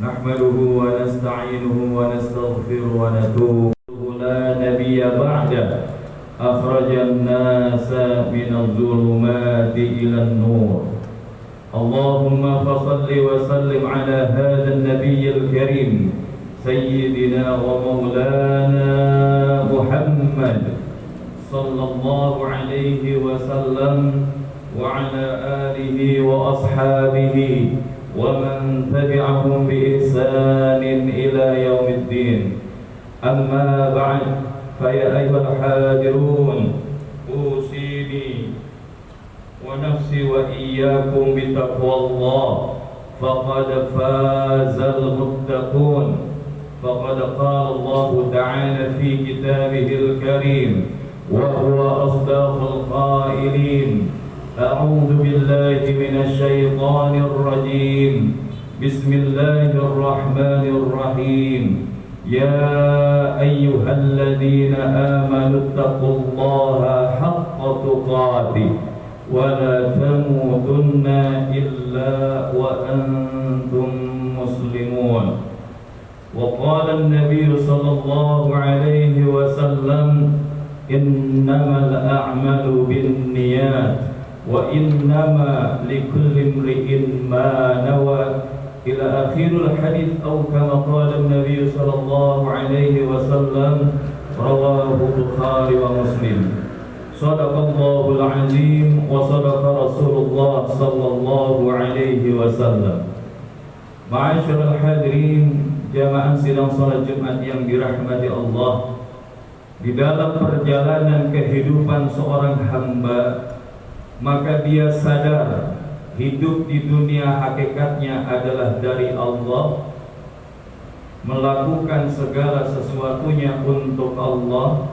نحمده ونستعينه ونستغفره ونتوب لا نبي بعده. أخرج الناس من الظلمات إلى النور. اللهم فصل وسلم على هذا النبي الكريم سيدنا ومولانا محمد صلى الله عليه وسلم وعلى آله وأصحابه ومن تبعهم بإحسان إلى يوم الدين. أما بعد فيا أيها الحاضرون أوصيني ونفسي وإياكم بتقوى الله. فقد فاز المتقون. فقد قال الله تعالى في كتابه الكريم وهو أصدق القائلين أعوذ بالله من الشيطان الرجيم. بسم الله الرحمن الرحيم. يا أيها الذين آمنوا اتقوا الله حق تقاته ولا تموتن إلا وأنتم مسلمون. وقال النبي صلى الله عليه وسلم إنما الأعمال بالنيات. وإنما لكل امرئ ما نوى إلى آخر الحديث أو كما قال النبي صلى الله عليه وسلم رواه البخاري ومسلم صدق الله العظيم وصدق رسول الله صلى الله عليه وسلم Ma'asyiral hadirin jamaah sidang salat Jumat yang dirahmati Allah Di dalam perjalanan kehidupan seorang hamba maka dia sadar Hidup di dunia hakikatnya adalah dari Allah Melakukan segala sesuatunya untuk Allah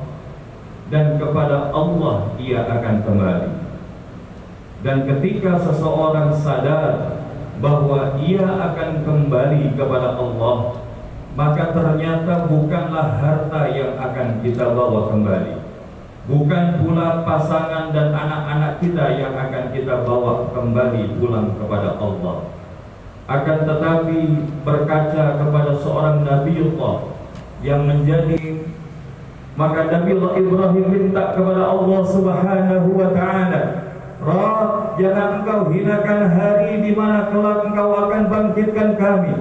Dan kepada Allah ia akan kembali. Dan ketika seseorang sadar bahwa ia akan kembali kepada Allah maka ternyata bukanlah harta yang akan kita bawa kembali bukan pula pasangan dan anak-anak kita yang akan kita bawa kembali pulang kepada Allah akan tetapi berkaca kepada seorang Nabiullah yang menjadi maka Nabiullah Ibrahim minta kepada Allah Subhanahu wa taala Rab, jangan engkau hinakan hari di mana kelak engkau akan bangkitkan kami.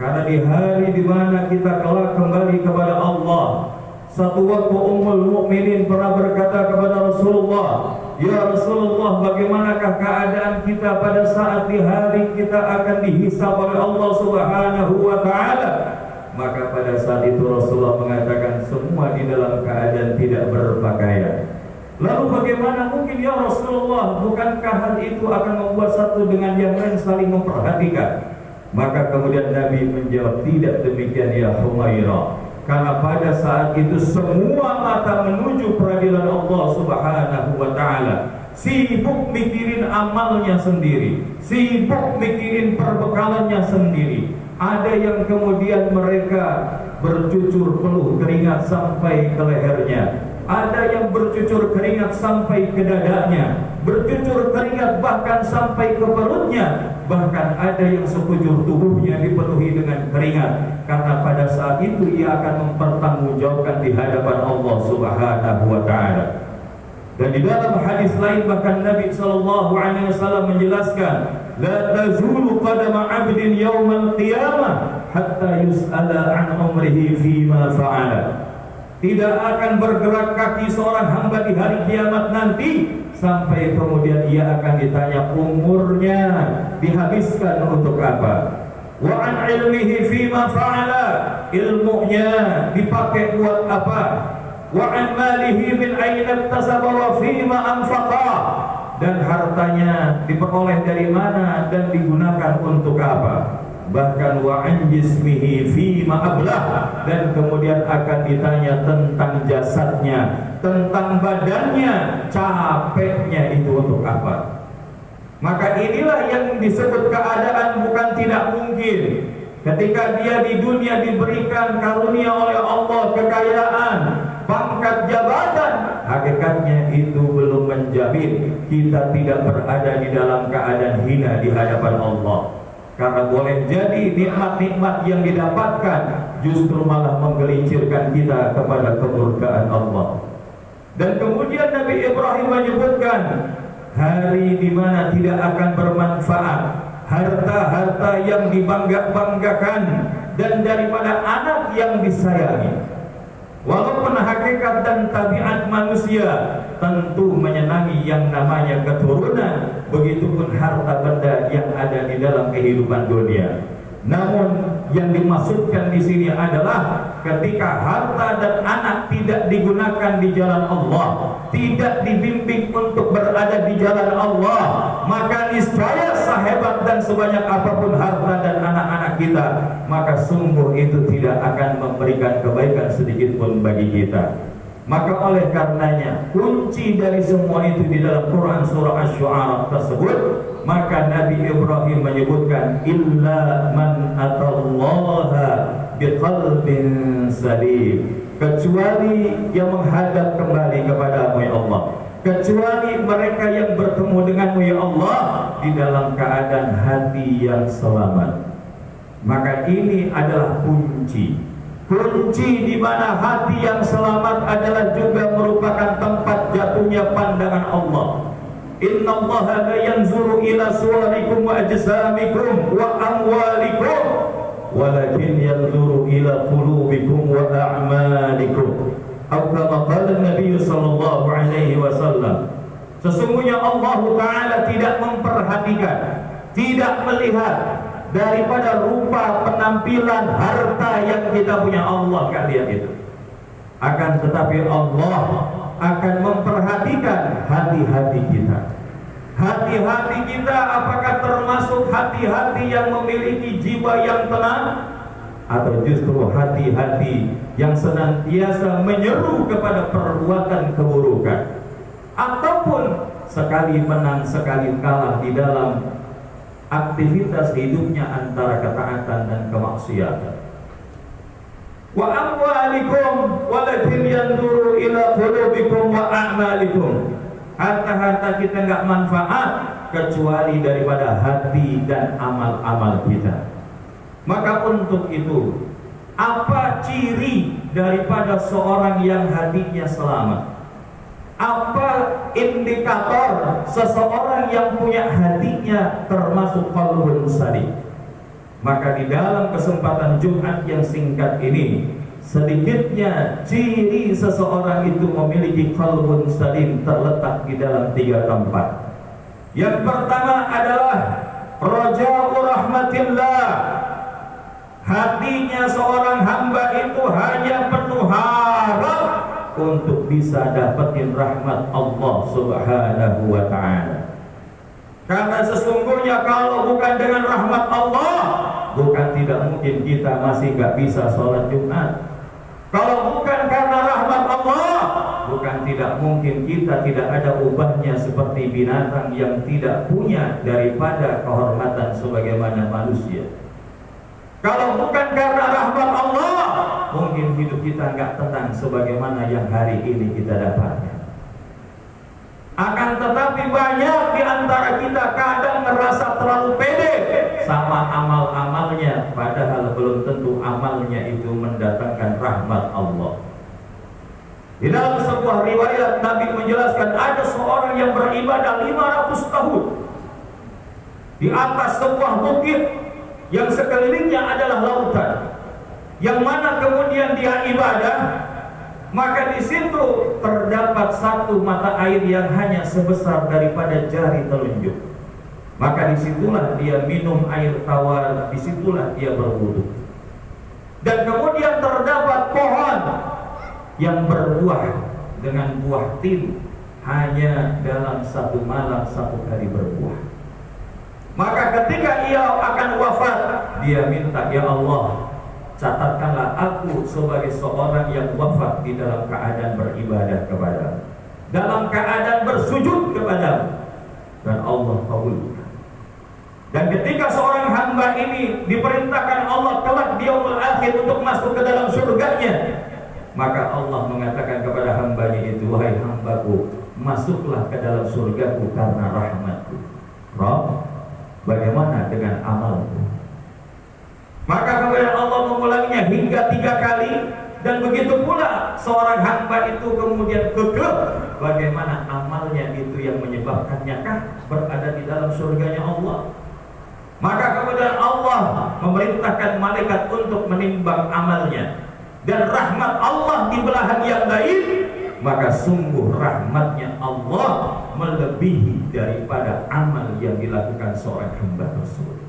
Karena di hari di mana kita kelak kembali kepada Allah. Satu waktu Ummul Mukminin pernah berkata kepada Rasulullah, "Ya Rasulullah, bagaimanakah keadaan kita pada saat di hari kita akan dihisab oleh Allah Subhanahu wa taala?" Maka pada saat itu Rasulullah mengatakan semua di dalam keadaan tidak berpakaian. Lalu bagaimana mungkin ya Rasulullah Bukankah hal itu akan membuat satu dengan yang lain saling memperhatikan Maka kemudian Nabi menjawab Tidak demikian ya Humaira Karena pada saat itu semua mata menuju peradilan Allah subhanahu wa ta'ala. Sibuk mikirin amalnya sendiri Sibuk mikirin perbekalannya sendiri. Ada yang kemudian mereka bercucur peluh keringat sampai ke lehernya. Ada yang bercucur keringat sampai ke dadanya Bercucur keringat bahkan sampai ke perutnya. Bahkan ada yang sekujur tubuhnya dipenuhi dengan keringat. Karena pada saat itu ia akan mempertanggungjawabkan di hadapan Allah subhanahu wa ta'ala. Dan di dalam hadis lain bahkan Nabi SAW menjelaskan La tazulu qadama abdin yawmal qiyamah Hatta yus'ala an umrihi fima fa'ala. Tidak akan bergerak kaki seorang hamba di hari kiamat nanti sampai kemudian ia akan ditanya umurnya dihabiskan untuk apa? Wa an ilmihi fima fa'ala. Ilmunya dipakai buat apa? Wa an malihi min aina iktasaba fima anfaqa. Dan hartanya diperoleh dari mana dan digunakan untuk apa bahkan wa an jismihi fi dan kemudian akan ditanya tentang jasadnya tentang badannya capeknya itu untuk apa? Maka inilah yang disebut keadaan bukan tidak mungkin. Ketika dia di dunia diberikan karunia oleh Allah kekayaan pangkat jabatan hakikatnya itu belum menjamin kita tidak berada di dalam keadaan hina di hadapan Allah Karena boleh jadi nikmat-nikmat yang didapatkan justru malah menggelincirkan kita kepada kemurkaan Allah. Dan kemudian Nabi Ibrahim menyebutkan hari di mana tidak akan bermanfaat harta-harta yang dibangga-banggakan dan daripada anak yang disayangi. Walaupun hakikat dan tabiat manusia tentu menyenangi yang namanya keturunan, begitupun harta benda yang ada di dalam kehidupan dunia. Namun yang dimaksudkan di sini adalah ketika harta dan anak tidak digunakan di jalan Allah, tidak dibimbing untuk berada di jalan Allah, maka niscaya sehebat dan sebanyak apa pun harta dan anak-anak kita, maka sungguh itu tidak akan memberikan kebaikan sedikit pun bagi kita. Maka oleh karenanya kunci dari semua itu di dalam Quran surah Asy-Syu'ara tersebut maka Nabi Ibrahim menyebutkan illa man atallaha biqalbin salim. Kecuali yang menghadap kembali kepada ya Allah. Kecuali mereka yang bertemu denganmu ya Allah di dalam keadaan hati yang selamat. Maka ini adalah kunci Kunci di mana hati yang selamat adalah juga merupakan tempat jatuhnya pandangan Allah. Inna Allah la yanzuru ila suwarikum wa ajsamikum wa amwalikum walakin yanzuru ila qulubikum wa a'malikum. Atau kama qala Nabi sallallahu alaihi wasallam. Sesungguhnya Allah Taala tidak memperhatikan, tidak melihat daripada rupa penampilan harta yang kita punya. Allah kalian itu. Akan tetapi Allah akan memperhatikan hati-hati kita. Hati-hati kita apakah termasuk hati-hati yang memiliki jiwa yang tenang? Atau justru hati-hati yang senantiasa menyeru kepada perbuatan keburukan? Ataupun sekali menang sekali kalah di dalam aktivitas hidupnya antara ketaatan dan kemaksiatan. Wa amwalikum walakin yanzuru ila qulubikum wa a'malikum. Harta-harta kita enggak manfaat kecuali daripada hati dan amal-amal kita. Maka untuk itu, apa ciri daripada seorang yang hatinya selamat? Apa indikator seseorang yang punya hatinya termasuk qalbun salim maka di dalam kesempatan Jumat yang singkat ini sedikitnya ciri seseorang itu memiliki qalbun salim terletak di dalam tiga tempat. Yang pertama adalah raja'u rahmatillah. Hatinya seorang hamba itu hanya penuh harap untuk bisa dapetin rahmat Allah Subhanahu wa taala. Karena sesungguhnya kalau bukan dengan rahmat Allah, bukan tidak mungkin kita masih nggak bisa sholat Jumat. Kalau bukan karena rahmat Allah, bukan tidak mungkin kita tidak ada ubahnya seperti binatang yang tidak punya daripada kehormatan sebagaimana manusia. Kalau bukan karena rahmat Allah, mungkin hidup kita nggak tenang sebagaimana yang hari ini kita dapatkan. Akan tetapi banyak di antara kita kadang merasa terlalu pede sama amal-amalnya, padahal belum tentu amalnya itu mendatangkan rahmat Allah. Di dalam sebuah riwayat Nabi menjelaskan ada seorang yang beribadah 500 tahun di atas sebuah bukit yang sekelilingnya adalah lautan yang mana kemudian dia ibadah maka di situ terdapat satu mata air yang hanya sebesar daripada jari telunjuk. Maka di situlah dia minum air tawar di situlah dia berwudu. Dan kemudian terdapat pohon yang berbuah dengan buah tin hanya dalam satu malam satu hari berbuah. Maka ketika ia akan wafat, dia minta, Ya Allah, catatkanlah aku sebagai seorang yang wafat di dalam keadaan beribadah kepada dalam keadaan bersujud kepada dan Allah kabulkan. Dan ketika seorang hamba ini diperintahkan Allah kelak di yaumul akhir untuk masuk ke dalam surganya, maka Allah mengatakan kepada hambanya itu, wahai hambaku, masuklah ke dalam surgaku karena rahmatku. Rabb Bagaimana dengan amalku? Maka kemudian Allah mengulanginya hingga tiga kali. Dan begitu pula seorang hamba itu kemudian kekeh bagaimana amalnya itu yang menyebabkannya kah berada di dalam surganya Allah? Maka kemudian Allah memerintahkan malaikat untuk menimbang amalnya. Dan rahmat Allah di belahan yang lain maka sungguh rahmatnya Allah melebihi daripada amal yang dilakukan seorang hamba tersebut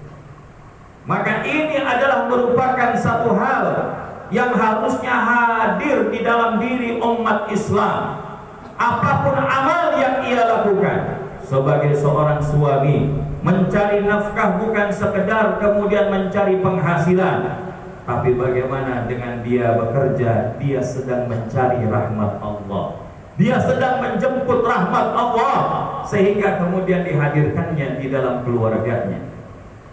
maka ini adalah merupakan satu hal yang harusnya hadir di dalam diri umat Islam. Apa pun amal yang ia lakukan sebagai seorang suami mencari nafkah bukan sekedar kemudian mencari penghasilan tapi bagaimana dengan dia bekerja dia sedang mencari rahmat Allah. Dia sedang menjemput rahmat Allah sehingga kemudian dihadirkannya di dalam keluarganya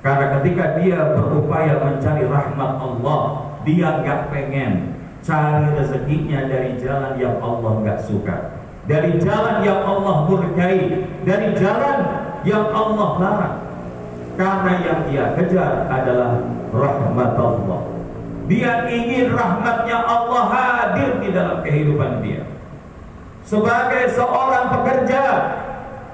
karena ketika dia berupaya mencari rahmat Allah dia nggak pengen cari rezekinya dari jalan yang Allah nggak suka. Dari jalan yang Allah murkai dari jalan yang Allah larang. Karena yang dia kejar adalah rahmat Allah. Dia ingin rahmatnya Allah hadir di dalam kehidupan dia. Sebagai seorang pekerja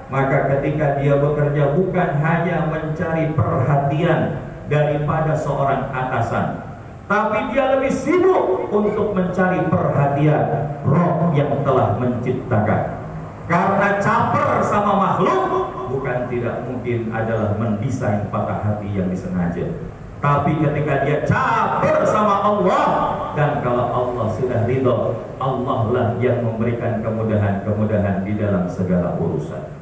maka ketika dia bekerja bukan hanya mencari perhatian daripada seorang atasan tapi dia lebih sibuk untuk mencari perhatian roh yang telah menciptakan. Karena caper sama makhluk bukan tidak mungkin adalah mendesain patah hati yang disengaja. Tapi ketika dia caper sama Allah dan kalau Allah sudah ridho Allah lah yang memberikan kemudahan-kemudahan di dalam segala urusan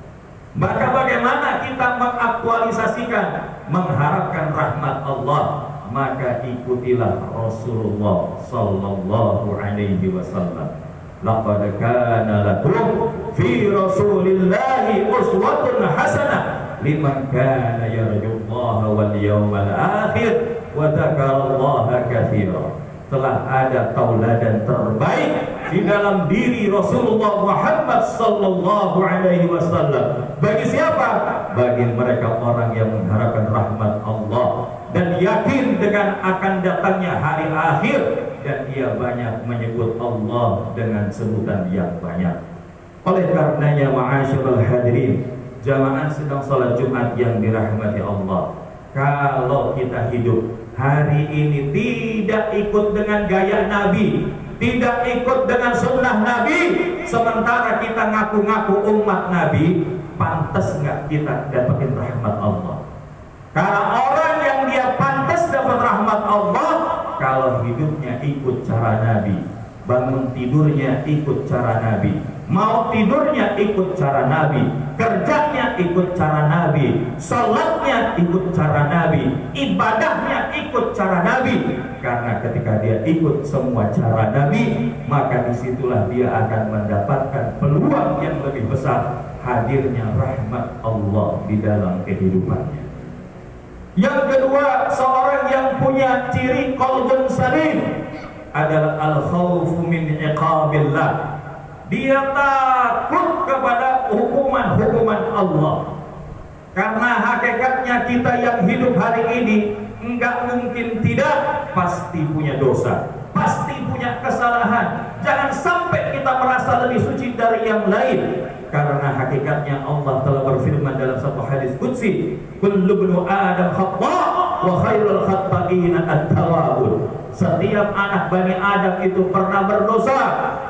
maka bagaimana kita mengaktualisasikan mengharapkan rahmat Allah? Maka ikutilah Rasulullah sallallahu alaihi wasallam. Laqad kana lakum fi rasulillahi uswatun hasanah liman kana yarjullaha wal yawmal akhir wa dzakarallaha katsira. Telah ada tauladan terbaik di dalam diri Rasulullah Muhammad sallallahu alaihi wasallam bagi siapa bagi mereka orang yang mengharapkan rahmat Allah dan yakin dengan akan datangnya hari akhir dan ia banyak menyebut Allah dengan sebutan yang banyak. Oleh karenanya ma'asyiral hadirin, jamaah sedang salat Jumat yang dirahmati Allah. Kalau kita hidup hari ini tidak ikut dengan gaya Nabi, tidak ikut dengan sunnah Nabi, sementara kita ngaku-ngaku umat Nabi, pantas nggak kita dapetin rahmat Allah? Karena orang yang dia pantas dapat rahmat Allah, kalau hidupnya ikut cara Nabi bangun tidurnya ikut cara Nabi mau tidurnya ikut cara Nabi ikut cara Nabi. Sholatnya ikut cara Nabi. Ibadahnya ikut cara Nabi. Karena ketika dia ikut semua cara Nabi maka di situlah dia akan mendapatkan peluang yang lebih besar. Hadirnya rahmat Allah di dalam kehidupannya. Yang kedua, seorang yang punya ciri qalbun salim adalah al-khawfu min iqabillah. Dia takut kepada hukuman-hukuman Allah. Karena hakikatnya kita yang hidup hari ini enggak mungkin tidak pasti punya dosa, pasti punya kesalahan. Jangan sampai kita merasa lebih suci dari yang lain karena hakikatnya Allah telah berfirman dalam satu hadis qudsi kullu adam khata wa khairul khata'ina at-tawwabun setiap anak Bani Adam itu pernah berdosa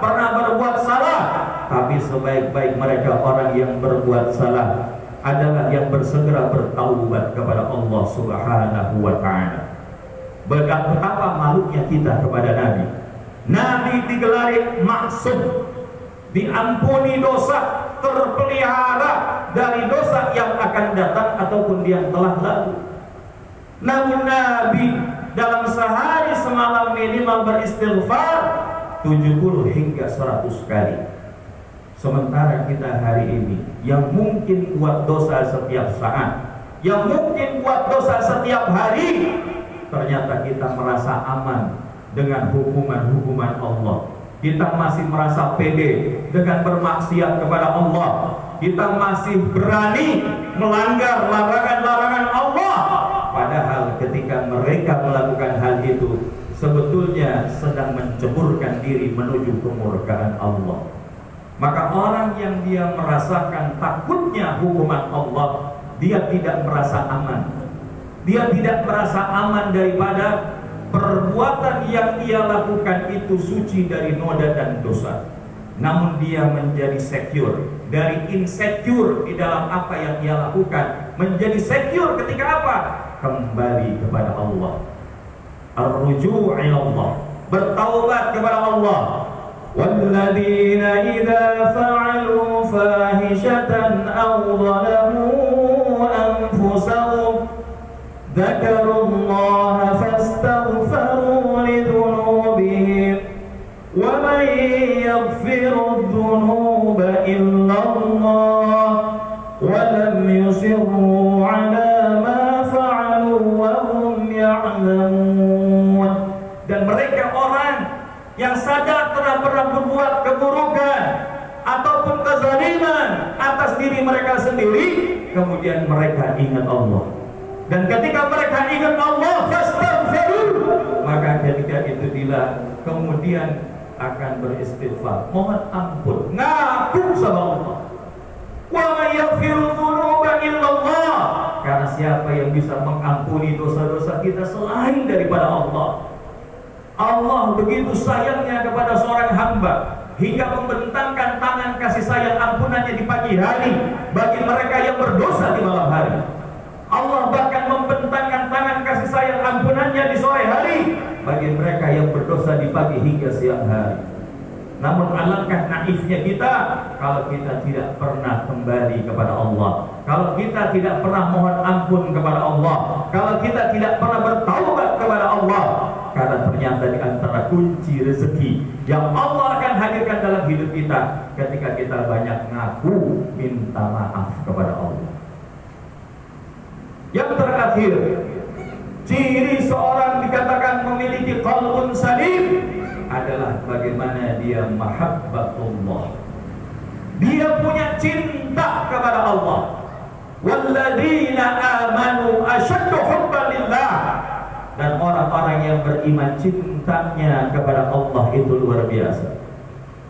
pernah berbuat salah tapi sebaik-baik mereka orang yang berbuat salah adalah yang bersegera bertaubat kepada Allah Subhanahu wa taala. Betapa malunya kita kepada Nabi. Nabi digelari maksud diampuni dosa terpelihara dari dosa yang akan datang ataupun yang telah lalu. Namun Nabi dalam sehari semalam minimal beristighfar 70 hingga 100 kali. Sementara kita hari ini yang mungkin buat dosa setiap saat, yang mungkin buat dosa setiap hari, ternyata kita merasa aman dengan hukuman-hukuman Allah. Kita masih merasa pede dengan bermaksiat kepada Allah. Kita masih berani melanggar larangan-larangan Allah padahal ketika mereka melakukan hal itu sebetulnya sedang menceburkan diri menuju kemurkaan Allah. Maka orang yang dia merasakan takutnya hukuman Allah dia tidak merasa aman. Dia tidak merasa aman daripada perbuatan yang ia lakukan itu suci dari noda dan dosa. Namun dia menjadi secure dari insecure di dalam apa yang ia lakukan. Menjadi secure ketika apa kembali kepada Allah ar-ruju' Allah bertaubat kepada Allah والذين إذا فعلوا فاحشة أو ظلموا أنفسهم ذكروا pernah berbuat keburukan ataupun kezaliman atas diri mereka sendiri kemudian mereka ingat Allah. Dan ketika mereka ingat Allah maka ketika itu bila kemudian akan beristighfar. Mohon ampun ngaku sama Allah. Wa yaghfiru karena siapa yang bisa mengampuni dosa-dosa kita selain daripada Allah Allah begitu sayangnya kepada seorang hamba hingga membentangkan tangan kasih sayang ampunannya di pagi hari bagi mereka yang berdosa di malam hari Allah bahkan membentangkan tangan kasih sayang ampunannya di sore hari bagi mereka yang berdosa di pagi hingga siang hari. Namun alangkah naifnya kita kalau kita tidak pernah kembali kepada Allah. Kalau kita tidak pernah mohon ampun kepada Allah. Kalau kita tidak pernah bertaubat kepada Allah. Karena ternyata di antara kunci rezeki yang Allah akan hadirkan dalam hidup kita ketika kita banyak ngaku minta maaf kepada Allah. Yang terakhir, ciri seorang dikatakan memiliki qalbun salim adalah bagaimana dia mahabbatullah. Dia punya cinta kepada Allah. Walladzina amanu asyaddu hubban lillah. Dan orang-orang yang beriman cintanya kepada Allah itu luar biasa.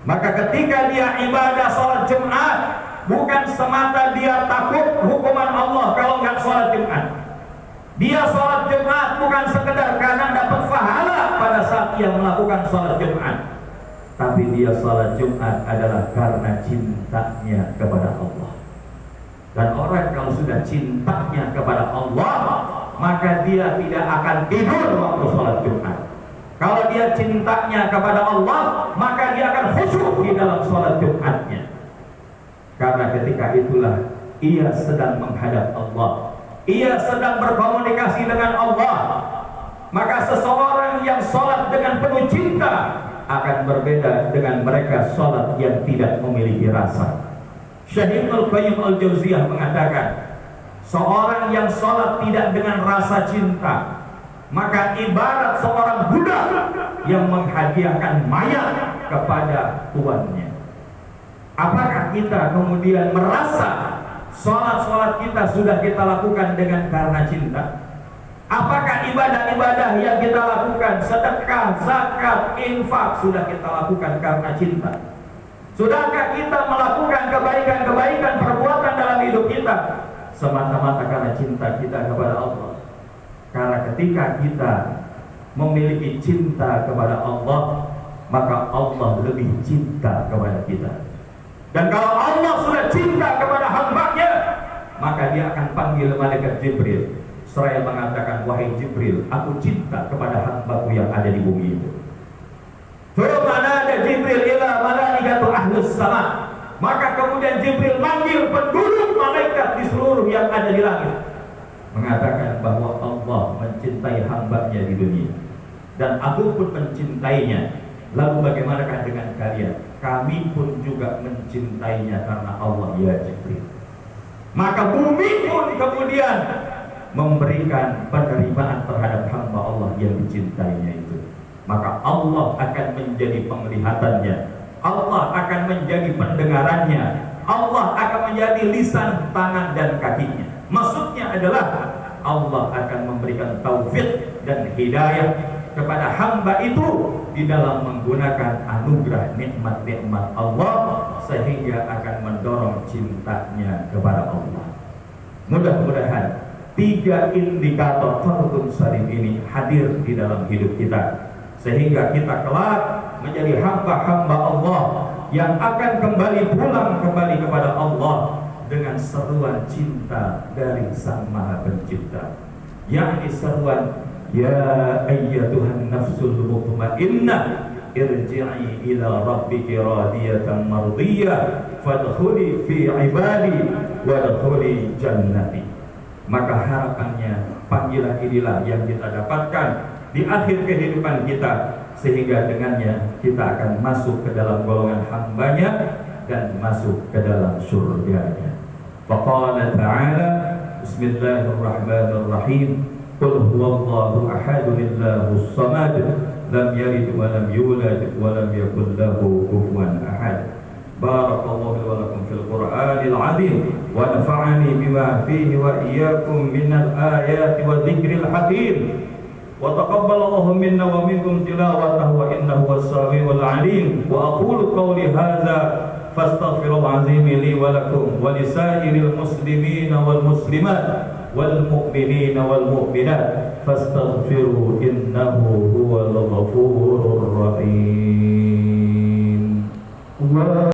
Maka ketika dia ibadah salat Jumat, bukan semata dia takut hukuman Allah kalau nggak sholat Jumat. Dia sholat Jumat bukan sekedar karena dapat pahala pada saat ia melakukan sholat Jumat. Tapi dia sholat Jumat adalah karena cintanya kepada Allah. Dan orang kalau sudah cintanya kepada Allah, maka dia tidak akan tidur waktu sholat Jumat. Kalau dia cintanya kepada Allah, maka dia akan khusyuk di dalam sholat Jumatnya. Karena ketika itulah ia sedang menghadap Allah. Ia sedang berkomunikasi dengan Allah. Maka seseorang yang sholat dengan penuh cinta akan berbeda dengan mereka sholat yang tidak memiliki rasa. Syahid Al-Qayyim Al-Jauziyah mengatakan, seorang yang sholat tidak dengan rasa cinta, maka ibarat seorang budak yang menghadiahkan mayat kepada tuannya. Apakah kita kemudian merasa sholat-sholat kita sudah kita lakukan dengan karena cinta? Apakah ibadah-ibadah yang kita lakukan, sedekah, zakat, infak sudah kita lakukan karena cinta? Sudahkah kita melakukan kebaikan-kebaikan perbuatan dalam hidup kita semata-mata karena cinta kita kepada Allah? Karena ketika kita memiliki cinta kepada Allah, maka Allah lebih cinta kepada kita. Dan kalau Allah sudah cinta kepada hambanya, maka dia akan panggil malaikat Jibril. Seraya mengatakan, wahai Jibril, aku cinta kepada hambaku yang ada di bumi itu. Mana ada Jibril ila malaikatu ahlus sama. Maka kemudian Jibril manggil penduduk malaikat di seluruh yang ada di langit. Mengatakan bahwa Allah mencintai hambanya di dunia. Dan aku pun mencintainya. Lalu bagaimanakah dengan kalian? kami pun juga mencintainya karena Allah ya Jibril. Maka bumi pun kemudian memberikan penerimaan terhadap hamba Allah yang dicintainya itu. Maka Allah akan menjadi penglihatannya. Allah akan menjadi pendengarannya. Allah akan menjadi lisan, tangan dan kakinya. Maksudnya adalah Allah akan memberikan taufik dan hidayah kepada hamba itu di dalam menggunakan anugerah nikmat-nikmat Allah sehingga akan mendorong cintanya kepada Allah. Mudah-mudahan tiga indikator fardun salim ini hadir di dalam hidup kita sehingga kita kelak menjadi hamba-hamba Allah yang akan kembali pulang kembali kepada Allah dengan seruan cinta dari Sang Maha Pencipta. Yakni seruan ya ayyatuhan nafsul mutmainnah irji'i ila rabbiki radiyatan mardiyah fadkhuli fi ibadi wadkhuli jannati. Maka harapannya panggilan inilah yang kita dapatkan di akhir kehidupan kita sehingga dengannya kita akan masuk ke dalam golongan hambanya dan masuk ke dalam surganya. Faqala ta'ala Bismillahirrahmanirrahim Qul huwallahu ahadun illahus samad lam yalid wa lam yulad wa lam yakul lahu kufuwan ahad. Barakallahu wa lakum fil Qur'anil azim wa nafa'ani bima fihi wa iyyakum minal ayati wa dzikril hakim. وتقبل الله منا ومنكم تلاوته وإنه هو السميع العليم. وأقول قولي هذا فاستغفر العظيم لي ولكم ولسائر المسلمين والمسلمات والمؤمنين والمؤمنات. فاستغفروا إنه هو الغفور الرحيم.